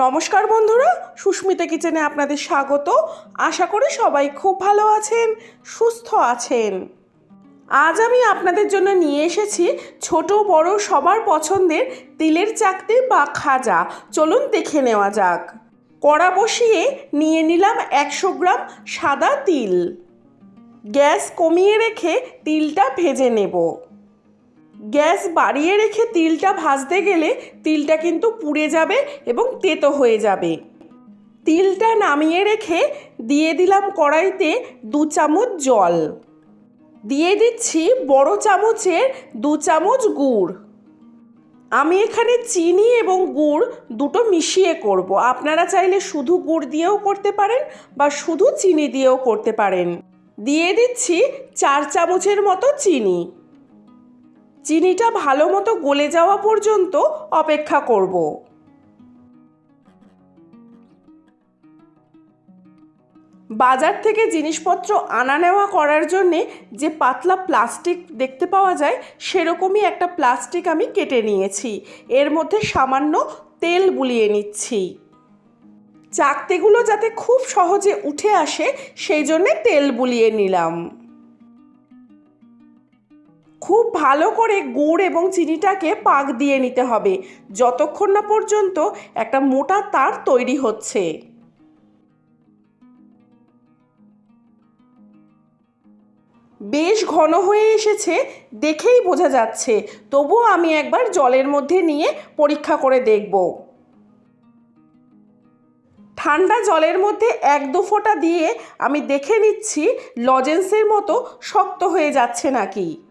নমস্কার বন্ধুরা, সুস্মিতা কিচেনে আপনাদের স্বাগত। আশা করি সবাই খুব ভালো আছেন, সুস্থ আছেন। আজ আমি আপনাদের জন্য নিয়ে এসেছি ছোট বড় সবার পছন্দের তিলের চাকতি বা খাজা। চলুন দেখে নেওয়া যাক। কড়া বসিয়ে নিয়ে নিলাম একশো গ্রাম সাদা তিল। গ্যাস কমিয়ে রেখে তিলটা ভেজে নেব। গ্যাস বাড়িয়ে রেখে তিলটা ভাজতে গেলে তিলটা কিন্তু পুড়ে যাবে এবং তেতো হয়ে যাবে। তিলটা নামিয়ে রেখে দিয়ে দিলাম কড়াইতে দু চামচ জল। দিয়ে দিচ্ছি বড় চামচের দু চামচ গুড়। আমি এখানে চিনি এবং গুড় দুটো মিশিয়ে করব। আপনারা চাইলে শুধু গুড় দিয়েও করতে পারেন বা শুধু চিনি দিয়েও করতে পারেন। দিয়ে দিচ্ছি চার চামচের মতো চিনি। চিনিটা ভালো মতো গলে যাওয়া পর্যন্ত অপেক্ষা করব। বাজার থেকে জিনিসপত্র আনা নেওয়া করার জন্যে যে পাতলা প্লাস্টিক দেখতে পাওয়া যায়, সেরকমই একটা প্লাস্টিক আমি কেটে নিয়েছি। এর মধ্যে সামান্য তেল বুলিয়ে নিচ্ছি। চাকতিগুলো যাতে খুব সহজে উঠে আসে, সেই জন্যে তেল বুলিয়ে নিলাম। খুব ভালো করে গুড় এবং চিনিটাকে পাক দিয়ে নিতে হবে। যতক্ষণ না পর্যন্ত একটা মোটা তার তৈরি হচ্ছে। বেশ ঘন হয়ে এসেছে, দেখেই বোঝা যাচ্ছে। তবুও আমি একবার জলের মধ্যে নিয়ে পরীক্ষা করে দেখব। ঠান্ডা জলের মধ্যে এক দু ফোঁটা দিয়ে আমি দেখে নিচ্ছি, লজেন্সের মতো শক্ত হয়ে যাচ্ছে নাকি।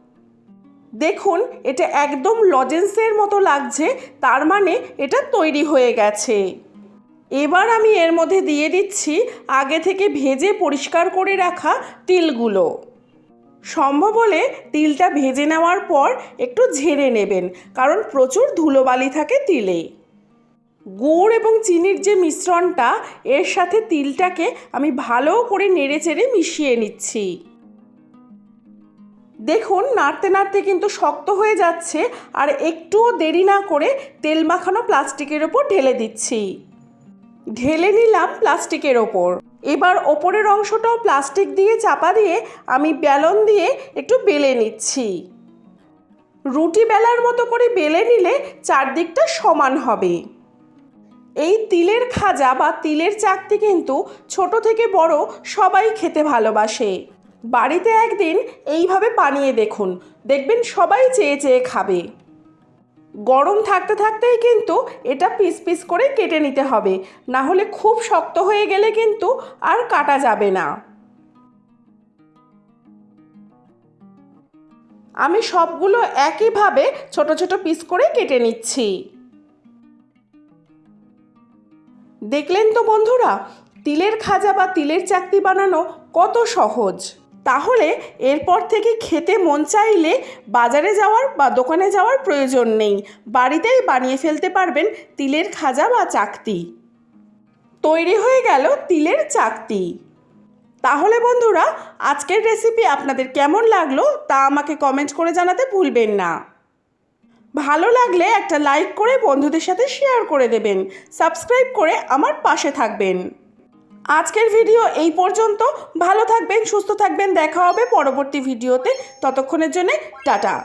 দেখুন, এটা একদম লজেন্সের মতো লাগছে, তার মানে এটা তৈরি হয়ে গেছে। এবার আমি এর মধ্যে দিয়ে দিচ্ছি আগে থেকে ভেজে পরিষ্কার করে রাখা তিলগুলো। সম্ভব হলে তিলটা ভেজে নেওয়ার পর একটু ঝেড়ে নেবেন, কারণ প্রচুর ধুলোবালি থাকে তিলে। গুড় এবং চিনির যে মিশ্রণটা, এর সাথে তিলটাকে আমি ভালো করে নেড়ে চেড়ে মিশিয়ে নিচ্ছি। দেখুন, নাড়তে নাড়তে কিন্তু শক্ত হয়ে যাচ্ছে আর একটুও দেরি না করে তেল মাখানো প্লাস্টিকের ওপর ঢেলে দিচ্ছি। ঢেলে নিলাম প্লাস্টিকের ওপর। এবার ওপরের অংশটাও প্লাস্টিক দিয়ে চাপা দিয়ে আমি বেলন দিয়ে একটু বেলে নিচ্ছি। রুটি বেলার মতো করে বেলে নিলে চারদিকটা সমান হবে। এই তিলের খাজা বা তিলের চাকতি কিন্তু ছোট থেকে বড় সবাই খেতে ভালোবাসে। বাড়িতে একদিন এইভাবে বানিয়ে দেখুন। দেখবেন সবাই চেয়ে চেয়ে খাবে। গরম থাকতে থাকতেই কিন্তু এটা পিস পিস করে কেটে নিতে হবে। না হলে খুব শক্ত হয়ে গেলে কিন্তু আর কাটা যাবে না। আমি সবগুলো একইভাবে ছোট ছোট পিস করে কেটে নিচ্ছি। দেখলেন তো বন্ধুরা, তিলের খাজা বা তিলের চাকতি বানানো কত সহজ। তাহলে এরপর থেকে খেতে মন চাইলে বাজারে যাওয়ার বা দোকানে যাওয়ার প্রয়োজন নেই। বাড়িতেই বানিয়ে ফেলতে পারবেন তিলের খাজা বা চাকতি। তৈরি হয়ে গেল তিলের চাকতি। তাহলে বন্ধুরা, আজকের রেসিপি আপনাদের কেমন লাগল তা আমাকে কমেন্ট করে জানাতে ভুলবেন না। ভালো লাগলে একটা লাইক করে বন্ধুদের সাথে শেয়ার করে দেবেন। সাবস্ক্রাইব করে আমার পাশে থাকবেন। আজকের ভিডিও এই পর্যন্ত। ভালো থাকবেন, সুস্থ থাকবেন। দেখা হবে পরবর্তী ভিডিওতে। ততক্ষণের জন্যে টাটা।